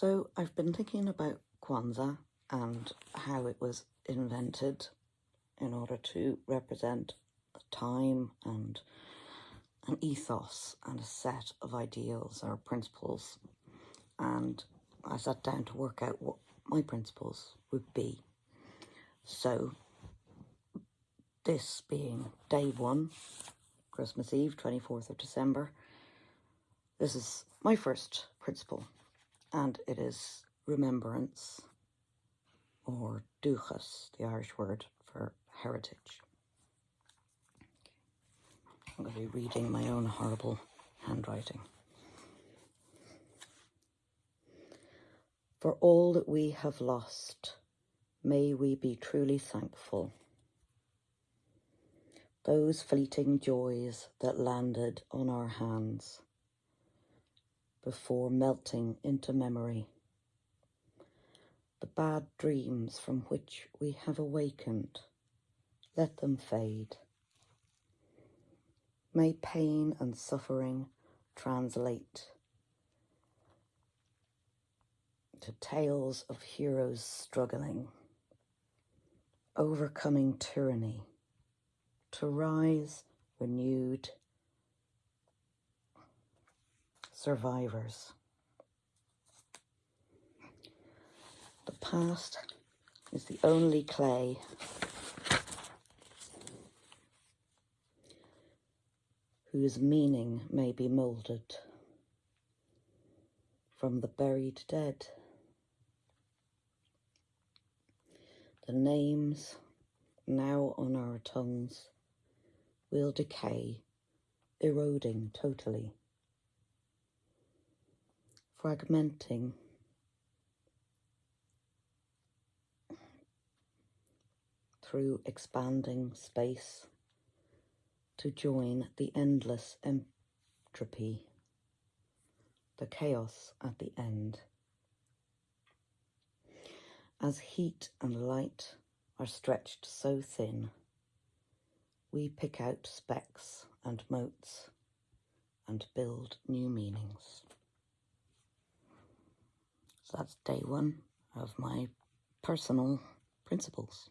So I've been thinking about Kwanzaa and how it was invented in order to represent a time and an ethos and a set of ideals or principles. And I sat down to work out what my principles would be. So this being day one, Christmas Eve, 24th of December, this is my first principle and it is remembrance or duchas, the Irish word for heritage. I'm going to be reading my own horrible handwriting. For all that we have lost, may we be truly thankful. Those fleeting joys that landed on our hands before melting into memory. The bad dreams from which we have awakened, let them fade. May pain and suffering translate to tales of heroes struggling, overcoming tyranny, to rise renewed survivors. The past is the only clay whose meaning may be moulded from the buried dead. The names now on our tongues will decay, eroding totally fragmenting through expanding space to join the endless entropy, the chaos at the end. As heat and light are stretched so thin, we pick out specks and motes and build new meanings. That's day one of my personal principles.